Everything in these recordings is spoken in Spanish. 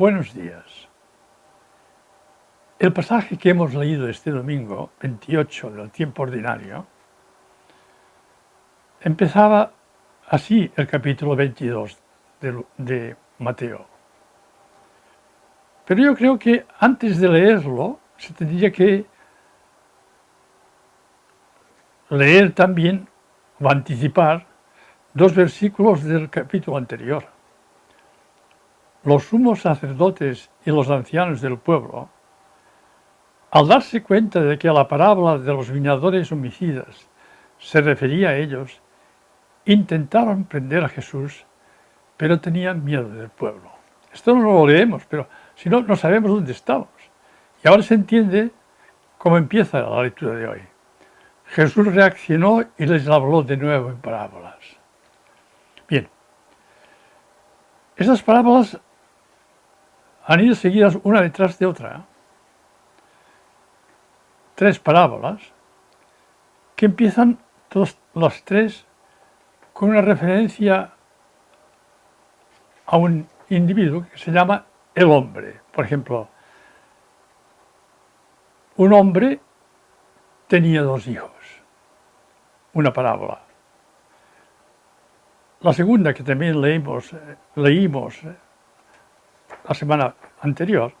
Buenos días. El pasaje que hemos leído este domingo, 28 del tiempo ordinario, empezaba así el capítulo 22 de, de Mateo. Pero yo creo que antes de leerlo se tendría que leer también o anticipar dos versículos del capítulo anterior. Los sumos sacerdotes y los ancianos del pueblo, al darse cuenta de que la parábola de los viñadores homicidas se refería a ellos, intentaron prender a Jesús, pero tenían miedo del pueblo. Esto no lo leemos, pero si no, no sabemos dónde estamos. Y ahora se entiende cómo empieza la lectura de hoy. Jesús reaccionó y les habló de nuevo en parábolas. Bien, estas parábolas han ido seguidas una detrás de otra. Tres parábolas que empiezan todas las tres con una referencia a un individuo que se llama el hombre. Por ejemplo, un hombre tenía dos hijos. Una parábola. La segunda que también leímos, eh, leímos eh, la semana anterior,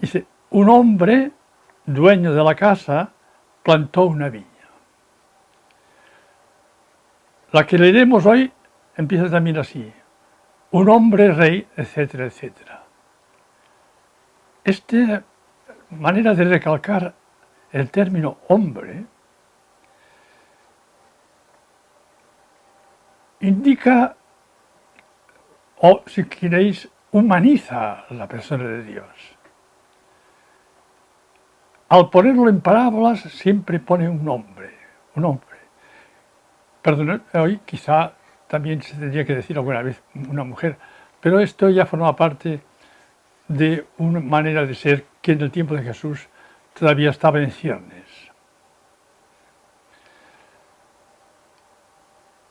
dice, un hombre dueño de la casa plantó una viña. La que leeremos hoy empieza también así, un hombre rey, etcétera, etcétera. Esta manera de recalcar el término hombre indica, o si queréis, humaniza la persona de Dios. Al ponerlo en parábolas siempre pone un nombre, un hombre. Perdón, hoy quizá también se tendría que decir alguna vez una mujer, pero esto ya forma parte de una manera de ser que en el tiempo de Jesús todavía estaba en ciernes.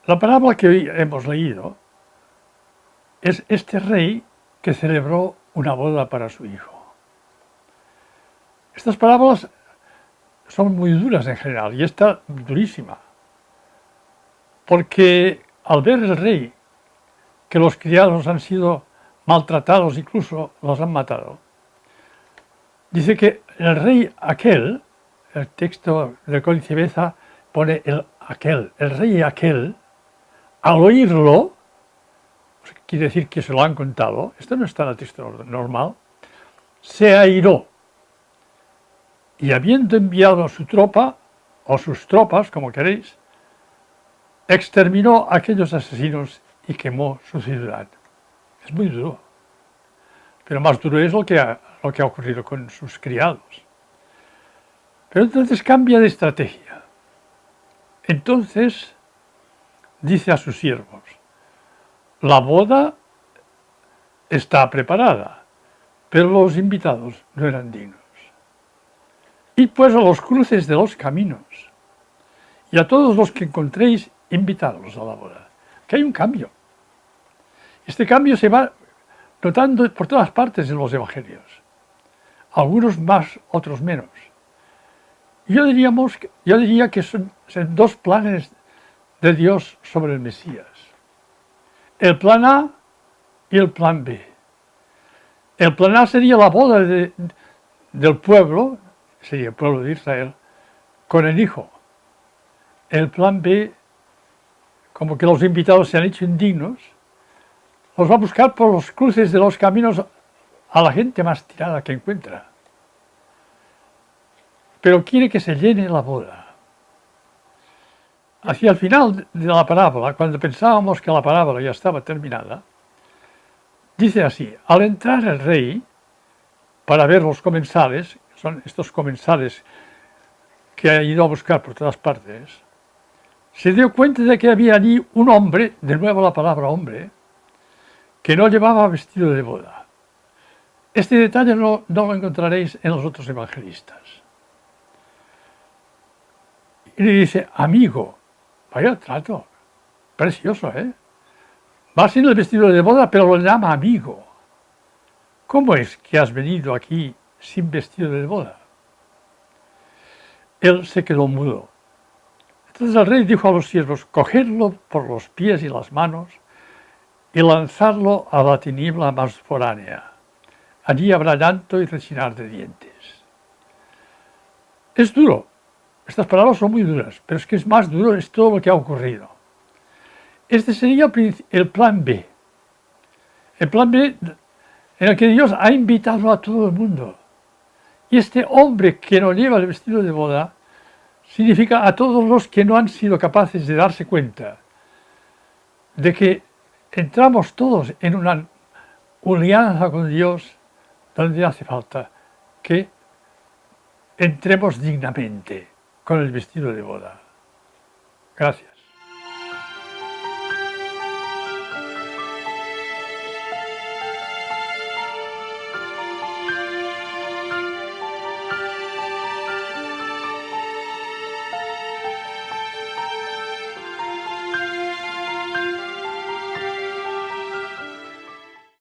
La parábola que hoy hemos leído es este rey que celebró una boda para su hijo. Estas parábolas son muy duras en general y esta durísima, porque al ver el rey que los criados han sido maltratados, incluso los han matado, dice que el rey aquel, el texto del Códice Beza pone el aquel, el rey aquel, al oírlo, quiere decir que se lo han contado, esto no está en el texto normal, se airó y habiendo enviado su tropa, o sus tropas, como queréis, exterminó a aquellos asesinos y quemó su ciudad. Es muy duro. Pero más duro es lo que lo que ha ocurrido con sus criados. Pero entonces cambia de estrategia. Entonces dice a sus siervos, la boda está preparada, pero los invitados no eran dignos. Y pues a los cruces de los caminos, y a todos los que encontréis invitados a la boda. Que hay un cambio. Este cambio se va notando por todas partes en los evangelios. Algunos más, otros menos. Yo, diríamos, yo diría que son, son dos planes de Dios sobre el Mesías. El plan A y el plan B. El plan A sería la boda del pueblo, sería el pueblo de Israel, con el Hijo. El plan B como que los invitados se han hecho indignos, los va a buscar por los cruces de los caminos a la gente más tirada que encuentra. Pero quiere que se llene la boda. Hacia el final de la parábola, cuando pensábamos que la parábola ya estaba terminada, dice así, al entrar el rey para ver los comensales, son estos comensales que ha ido a buscar por todas partes, se dio cuenta de que había allí un hombre, de nuevo la palabra hombre, que no llevaba vestido de boda. Este detalle no, lo encontraréis en los otros evangelistas. Y le dice, amigo, vaya trato, precioso, ¿eh? Va sin el vestido de boda, pero lo llama amigo. ¿cómo es que has venido aquí sin vestido de boda? Él se quedó mudo. Entonces el rey dijo a los siervos, cogedlo por los pies y las manos y lanzarlo a la tiniebla más foránea. Allí habrá llanto y rechinar de dientes. Es duro. Estas palabras son muy duras, pero es que es más duro es todo lo que ha ocurrido. Este sería el plan B. El plan B en el que Dios ha invitado a todo el mundo. Y este hombre que no lleva el vestido de boda significa a todos los que no han sido capaces de darse cuenta de que entramos todos en una alianza con Dios donde hace falta que entremos dignamente con el vestido de boda. Gracias.